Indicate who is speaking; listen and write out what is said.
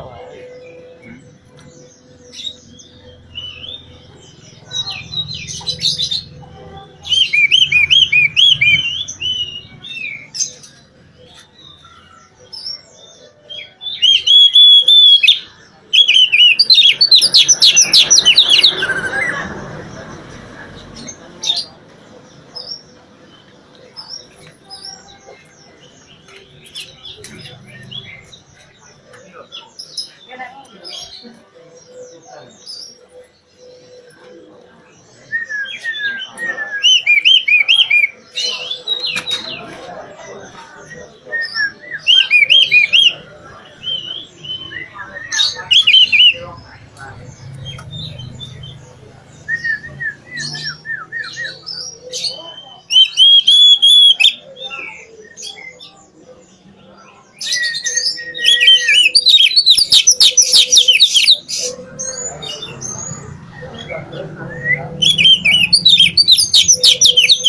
Speaker 1: Não, tá
Speaker 2: Thank you.